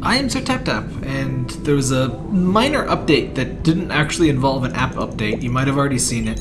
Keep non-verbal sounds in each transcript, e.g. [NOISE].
I am Sir Tap and there was a minor update that didn't actually involve an app update. You might have already seen it.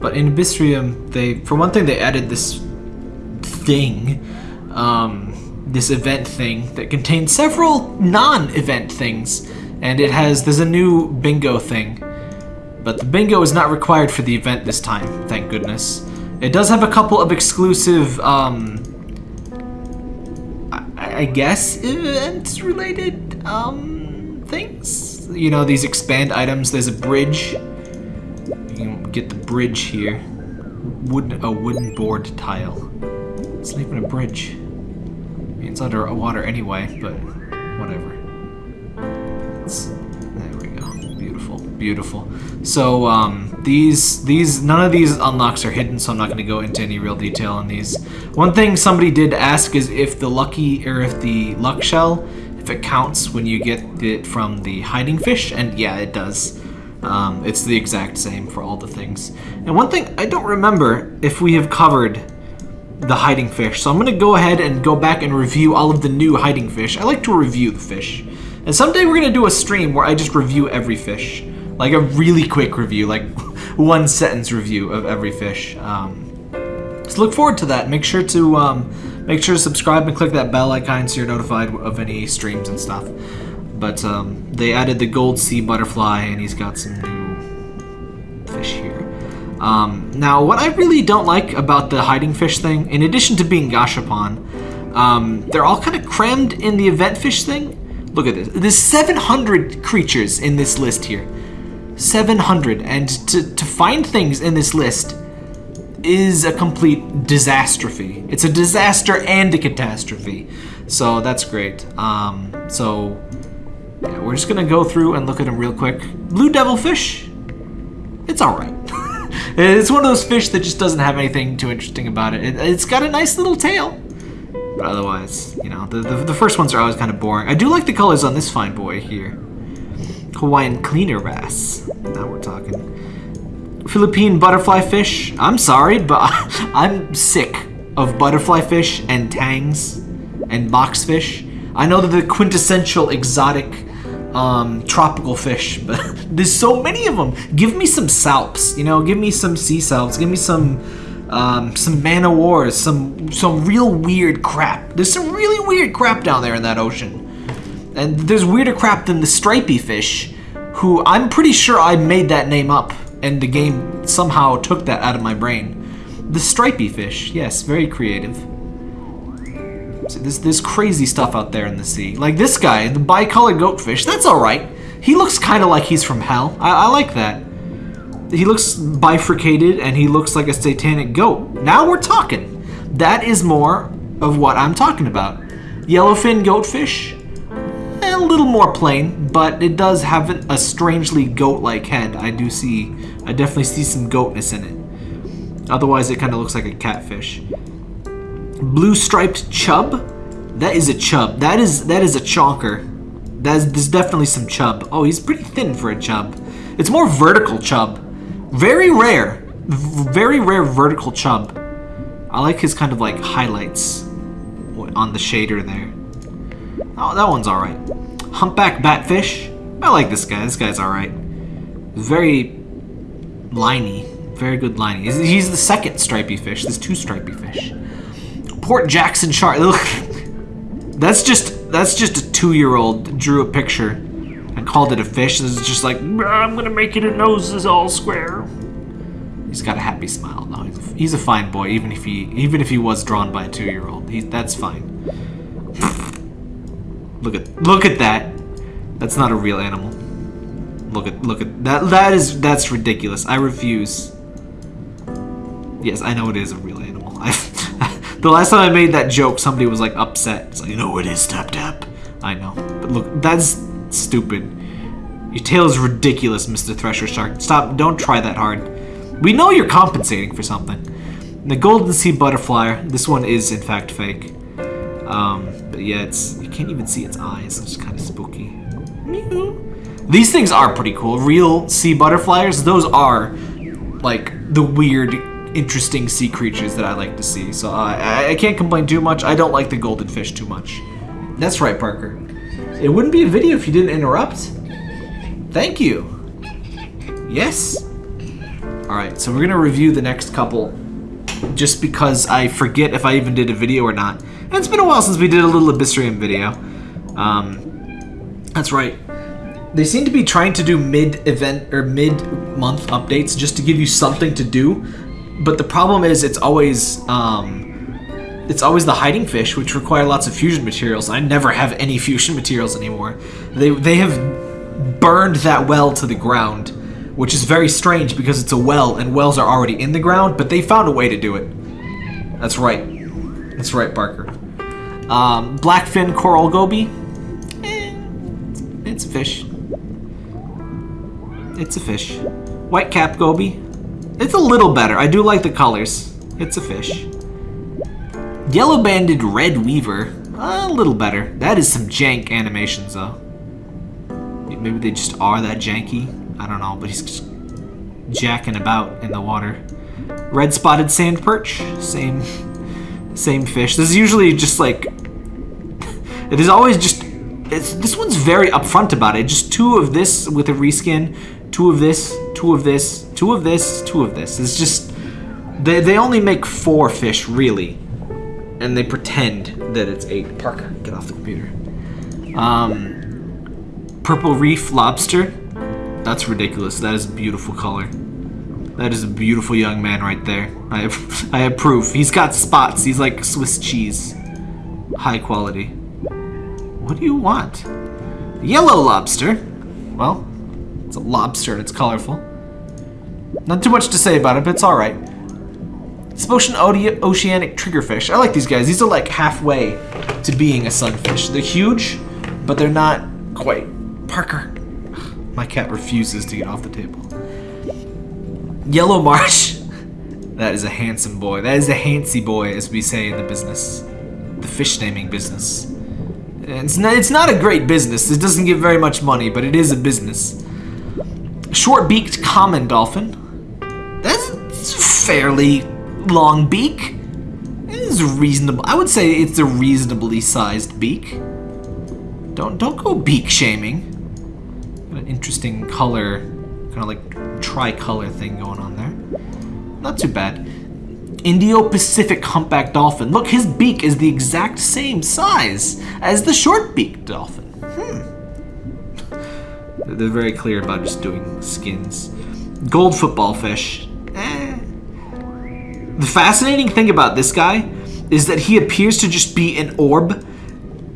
But in Abyssrium, they, for one thing, they added this thing, um, this event thing that contains several non-event things, and it has, there's a new bingo thing. But the bingo is not required for the event this time, thank goodness. It does have a couple of exclusive, um, I guess event related um things. You know, these expand items. There's a bridge. You can get the bridge here. Wooden a wooden board tile. It's not even a bridge. I mean, it's under water anyway, but whatever. It's. Beautiful. So um, these these none of these unlocks are hidden, so I'm not going to go into any real detail on these. One thing somebody did ask is if the lucky or if the luck shell, if it counts when you get it from the hiding fish, and yeah, it does. Um, it's the exact same for all the things. And one thing I don't remember if we have covered the hiding fish, so I'm going to go ahead and go back and review all of the new hiding fish. I like to review the fish. And someday we're going to do a stream where I just review every fish. Like a really quick review, like [LAUGHS] one sentence review of every fish. Um, so look forward to that. Make sure to um, make sure to subscribe and click that bell icon so you're notified of any streams and stuff. But um, they added the gold sea butterfly, and he's got some new fish here. Um, now, what I really don't like about the hiding fish thing, in addition to being Gashapon, um, they're all kind of crammed in the event fish thing. Look at this. There's 700 creatures in this list here. 700. And to, to find things in this list is a complete disastrophe. It's a disaster and a catastrophe. So that's great. Um, so yeah, we're just gonna go through and look at them real quick. Blue devilfish, it's all right. [LAUGHS] it's one of those fish that just doesn't have anything too interesting about it. it. has got a nice little tail, but otherwise, you know, the, the, the first ones are always kind of boring. I do like the colors on this fine boy here. Hawaiian cleaner bass. Now we're talking. Philippine butterfly fish. I'm sorry, but [LAUGHS] I'm sick of butterfly fish and tangs and boxfish. I know they're the quintessential exotic um, tropical fish, [LAUGHS] but there's so many of them. Give me some salps, you know, give me some sea salps, give me some um, some man o' wars, some some real weird crap. There's some really weird crap down there in that ocean. And there's weirder crap than the stripey fish, who I'm pretty sure I made that name up, and the game somehow took that out of my brain. The stripey fish, yes, very creative. See, there's, there's crazy stuff out there in the sea. Like this guy, the bicolored goatfish, that's alright. He looks kind of like he's from hell. I, I like that. He looks bifurcated and he looks like a satanic goat. Now we're talking. That is more of what I'm talking about. Yellowfin goatfish, little more plain, but it does have a strangely goat-like head. I do see, I definitely see some goatness in it. Otherwise, it kind of looks like a catfish. Blue striped chub? That is a chub. That is that is a chonker. That's, there's definitely some chub. Oh, he's pretty thin for a chub. It's more vertical chub. Very rare. V very rare vertical chub. I like his kind of like highlights on the shader there. Oh, that one's alright. Humpback batfish. I like this guy. This guy's alright. Very liney. Very good liney. He's, the second stripy fish. There's two stripy fish. Port Jackson shark. [LAUGHS] Look, that's just that's just a two-year-old drew a picture and called it a fish. It's just like I'm gonna make it a nose is all square. He's got a happy smile. No, he's a, he's a fine boy, even if he even if he was drawn by a two-year-old. He that's fine. [LAUGHS] look at look at that. That's not a real animal. Look at look at that. That is that's ridiculous. I refuse. Yes, I know it is a real animal. [LAUGHS] I the last time I made that joke, somebody was like upset. It's like, you know, it is tap tap. I know, but look, that's stupid. Your tail is ridiculous, Mr. Thresher Shark. Stop! Don't try that hard. We know you're compensating for something. The golden sea butterfly. This one is in fact fake. Um, yeah, it's you can't even see its eyes. It's kind of spooky. These things are pretty cool. Real sea butterflies. Those are like the weird interesting sea creatures that I like to see. So uh, I, I can't complain too much. I don't like the golden fish too much. That's right, Parker. It wouldn't be a video if you didn't interrupt. Thank you. Yes. Alright, so we're to review the next couple just because I forget if I even did a video or not. And it's been a while since we did a little Abyssrium video. Um, that's right. They seem to be trying to do mid-event or mid-month updates just to give you something to do. But the problem is it's always um, it's always the hiding fish, which require lots of fusion materials. I never have any [LAUGHS] fusion materials anymore. They they have burned that well to the ground, which is very strange because it's a well and wells are already in the ground. But they found a way to do it. That's right. That's right, Parker. Um, blackfin coral goby. Eh, it's a fish. It's a fish. White cap goby. It's a little better. I do like the colors. It's a fish. Yellow banded red weaver. A little better. That is some jank animations though. Maybe they just are that janky. I don't know, but he's just jacking about in the water. Red spotted sand perch. Same same fish. This is usually just like it is always just this one's very upfront about it. Just two of this with a reskin, two of this, two of this, two of this, two of this. It's just they they only make four fish really. And they pretend that it's eight. Parker, get off the computer. Um Purple reef lobster. That's ridiculous. That is a beautiful color. That is a beautiful young man right there. I [LAUGHS] I have proof. He's got spots. He's like Swiss cheese. High quality. What do you want? Yellow lobster. Well, it's a lobster and it's colorful. Not too much to say about it, but it's alright. Ocean Oceanic Triggerfish. I like these guys. These are like halfway to being a sunfish. They're huge, but they're not quite. Parker. My cat refuses to get off the table. Yellow Marsh. [LAUGHS] That is a handsome boy. That is a handsy boy, as we say in the business. The fish naming business. It's not, it's not a great business. It doesn't give very much money, but it is a business. Short-beaked common dolphin. That's fairly long beak. It is reasonable. I would say it's a reasonably sized beak. Don't don't go beak shaming. Got an interesting color, kind of like tricolor thing going on there. Not too bad. Indo-Pacific humpback dolphin. Look, his beak is the exact same size as the short-beaked dolphin. Hmm. They're very clear about just doing skins. Gold football fish. Eh. The fascinating thing about this guy is that he appears to just be an orb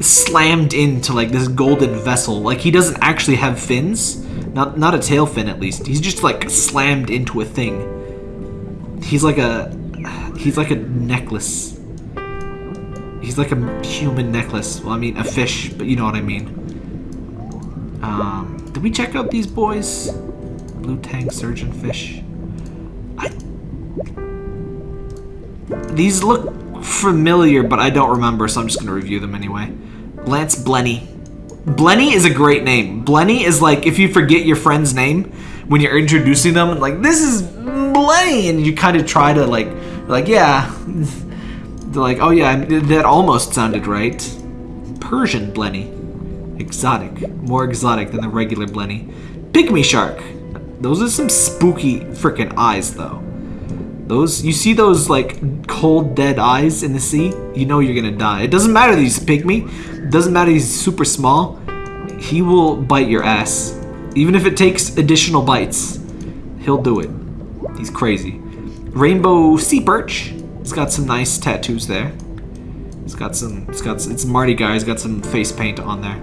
slammed into like this golden vessel. Like he doesn't actually have fins. Not not a tail fin at least. He's just like slammed into a thing. He's like a he's like a necklace. He's like a human necklace. Well, I mean a fish, but you know what I mean. Um, did we check out these boys? Blue tang surgeonfish. I these look familiar, but I don't remember, so I'm just going to review them anyway. Lance Blenny. Blenny is a great name. Blenny is like if you forget your friend's name when you're introducing them, like, this is Blenny, and you kind of try to, like, like, yeah. They're [LAUGHS] like, oh yeah, that almost sounded right. Persian Blenny. Exotic. More exotic than the regular Blenny. Pygmy Shark. Those are some spooky freaking eyes, though. Those, you see those like cold dead eyes in the sea? You know you're gonna die. It doesn't matter that he's pygmy. It doesn't matter he's super small. He will bite your ass. Even if it takes additional bites. He'll do it. He's crazy. Rainbow sea perch. He's got some nice tattoos there. He's got some, it's got, it's Marty guy. He's got some face paint on there.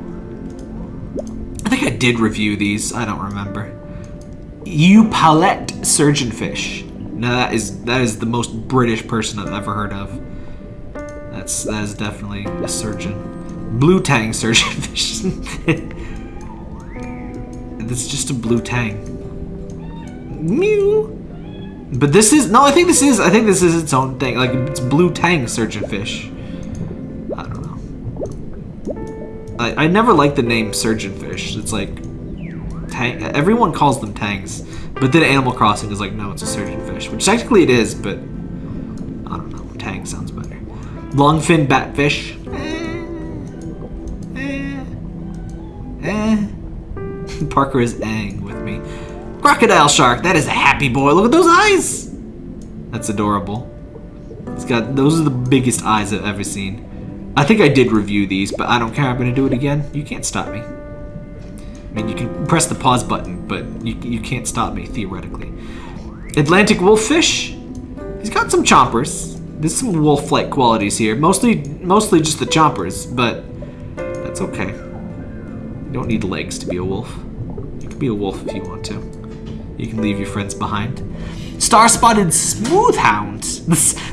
I think I did review these. I don't remember. Epaulette surgeonfish. Now that is that is the most British person I've ever heard of. That's that is definitely a surgeon. Blue tang surgeon [LAUGHS] fish. That's just a blue tang. Mew. But this is no, I think this is I think this is its own thing. Like it's blue tang surgeon fish. I don't know. I, I never liked the name surgeon fish. It's like tang everyone calls them tangs. But then Animal Crossing is like, no, it's a surgeonfish, which technically it is, but I don't know. Tang sounds better. Longfin batfish. Eh, eh. Eh. [LAUGHS] Parker is ang. Crocodile shark, that is a happy boy. Look at those eyes. That's adorable. It's got, those are the biggest eyes I've ever seen. I think I did review these, but I don't care. I'm to do it again. You can't stop me. I mean, you can press the pause button, but you, you can't stop me, theoretically. Atlantic wolffish. He's got some chompers. There's some wolf-like qualities here. Mostly, mostly just the chompers, but that's okay. You don't need legs to be a wolf. You can be a wolf if you want to. You can leave your friends behind. Star-spotted smooth hound.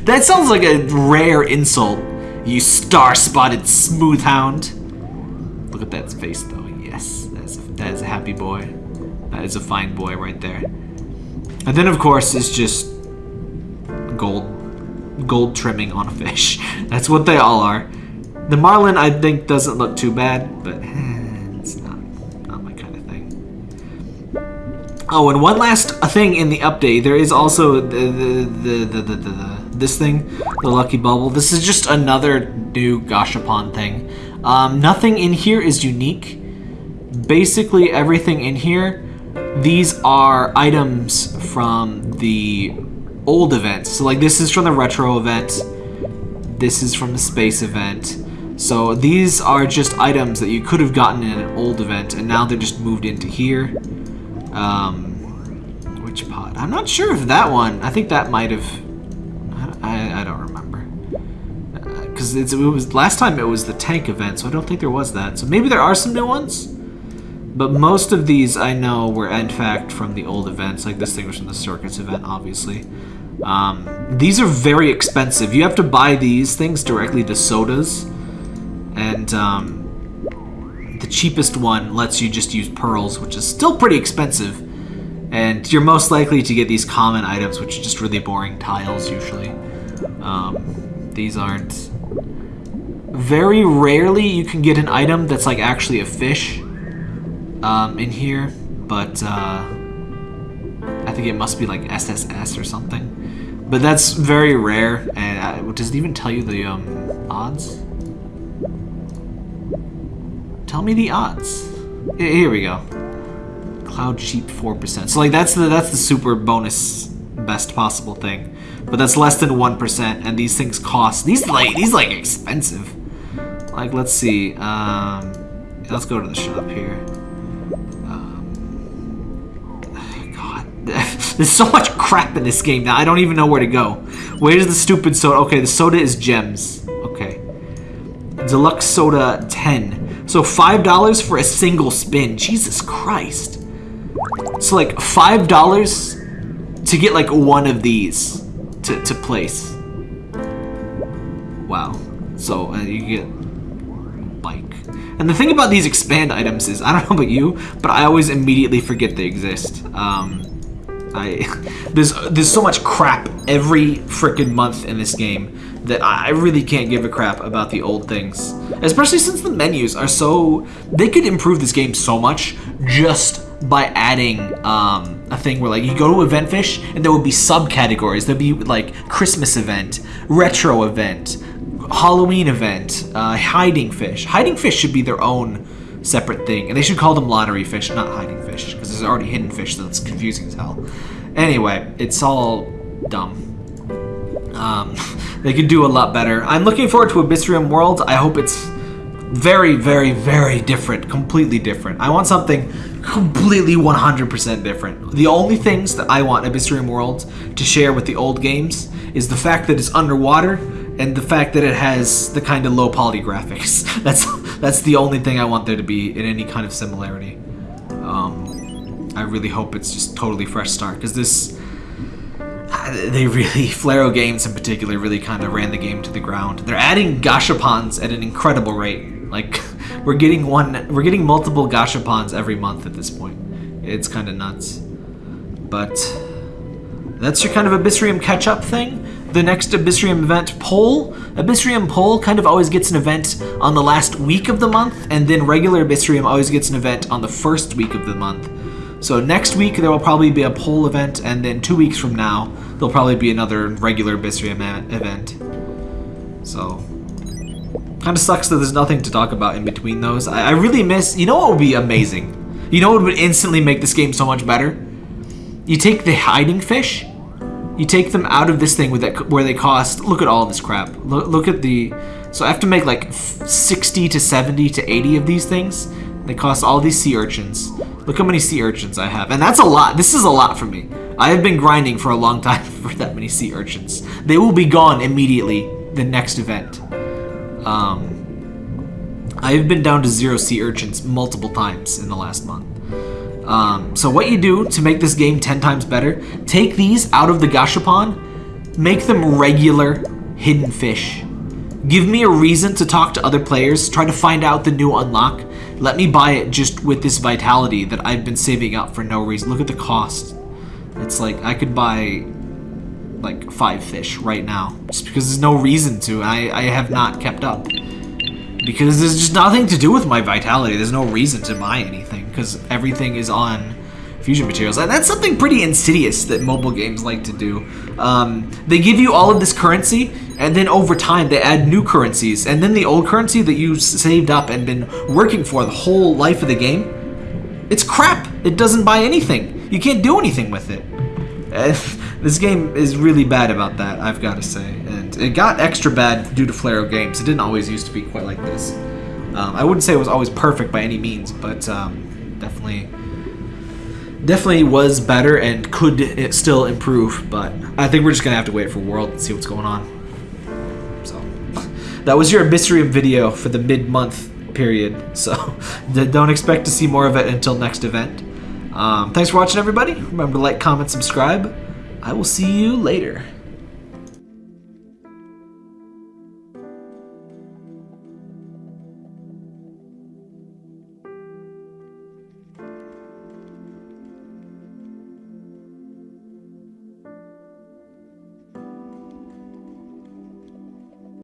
That sounds like a rare insult. You star-spotted smooth hound. Look at that face, though. Yes, that is, a, that is a happy boy. That is a fine boy right there. And then, of course, is just gold gold trimming on a fish. [LAUGHS] That's what they all are. The marlin, I think, doesn't look too bad, but eh. Oh, and one last thing in the update. There is also the, the, the, the, the, this thing, the Lucky Bubble. This is just another new Gashapon thing. Um, nothing in here is unique. Basically, everything in here, these are items from the old events. So like this is from the retro event. This is from the space event. So these are just items that you could have gotten in an old event, and now they're just moved into here. Um, which pod? I'm not sure if that one. I think that might have. I, I don't remember. Because uh, it was last time it was the tank event, so I don't think there was that. So maybe there are some new ones. But most of these I know were in fact from the old events, like this thing was from the circus event, obviously. Um, these are very expensive. You have to buy these things directly to sodas. And um, the cheapest one lets you just use pearls, which is still pretty expensive. And you're most likely to get these common items, which are just really boring tiles usually. Um, these aren't... Very rarely you can get an item that's like actually a fish um, in here, but uh, I think it must be like SSS or something. But that's very rare, and uh, does it even tell you the um, odds? Tell me the odds. Here we go. Cloud cheap 4%. So like that's the that's the super bonus best possible thing. But that's less than 1% and these things cost these like these like expensive. Like let's see. Um let's go to the shop here. [LAUGHS] God, [LAUGHS] There's so much crap in this game now. I don't even know where to go. Where's the stupid soda? Okay, the soda is gems. Okay. Deluxe soda 10. So $5 for a single spin. Jesus Christ. So like $5 to get like one of these to, to place. Wow. So uh, you get bike. And the thing about these expand items is, I don't know about you, but I always immediately forget they exist. Um, I [LAUGHS] there's there's so much crap every freaking month in this game that I really can't give a crap about the old things. Especially since the menus are so they could improve this game so much just by adding um, a thing where like you go to Eventfish and there would be subcategories. There'd be like Christmas event, retro event, Halloween event, uh, hiding fish. Hiding fish should be their own separate thing. And they should call them lottery fish, not hiding fish, because there's already hidden fish, so it's confusing as hell. Anyway, it's all dumb. Um, [LAUGHS] they could do a lot better. I'm looking forward to Abyssrium World. I hope it's very, very, very different. Completely different. I want something completely 100% different. The only things that I want Abyssrium World to share with the old games is the fact that it's underwater and the fact that it has the kind of low poly graphics. [LAUGHS] That's that's the only thing I want there to be in any kind of similarity. Um, I really hope it's just totally fresh start because this Uh, they really [LAUGHS] Flaregames in particular really kind of ran the game to the ground. They're adding gashapons at an incredible rate. Like [LAUGHS] we're getting one, we're getting multiple gashapons every month at this point. It's kind of nuts. But that's your kind of Abyssrium catch-up thing. The next Abyssrium event poll. Abyssrium Pole kind of always gets an event on the last week of the month, and then regular Abyssrium always gets an event on the first week of the month. So next week there will probably be a Pole event, and then two weeks from now there'll probably be another regular Abyssrium event. So, kind of sucks that there's nothing to talk about in between those. I, I really miss. You know what would be amazing? You know what would instantly make this game so much better? You take the hiding fish, you take them out of this thing with that where they cost. Look at all this crap. Look, look at the. So I have to make like 60 to 70 to 80 of these things. They cost all these sea urchins. Look how many sea urchins I have. And that's a lot. This is a lot for me. I have been grinding for a long [LAUGHS] time for that many sea urchins. They will be gone immediately the next event. Um, I have been down to zero sea urchins multiple times in the last month. Um, so what you do to make this game 10 times better, take these out of the gashapon, make them regular hidden fish. Give me a reason to talk to other players, try to find out the new unlock. Let me buy it just with this vitality that I've been saving up for no reason. Look at the cost. It's like I could buy like five fish right now just because there's no reason to. I, I have not kept up because there's just nothing to do with my vitality. There's no reason to buy anything because everything is on fusion materials. And that's something pretty insidious that mobile games like to do. Um, they give you all of this currency, and then over time they add new currencies. And then the old currency that you saved up and been working for the whole life of the game, it's crap. It doesn't buy anything. You can't do anything with it. [LAUGHS] this game is really bad about that, I've got to say. And it got extra bad due to Flaregames. It didn't always used to be quite like this. Um, I wouldn't say it was always perfect by any means, but um, definitely definitely was better and could still improve, but I think we're just gonna have to wait for World and see what's going on. So that was your mystery video for the mid-month period. So [LAUGHS] don't expect to see more of it until next event. Um, thanks for watching, everybody. Remember to like, comment, subscribe. I will see you later.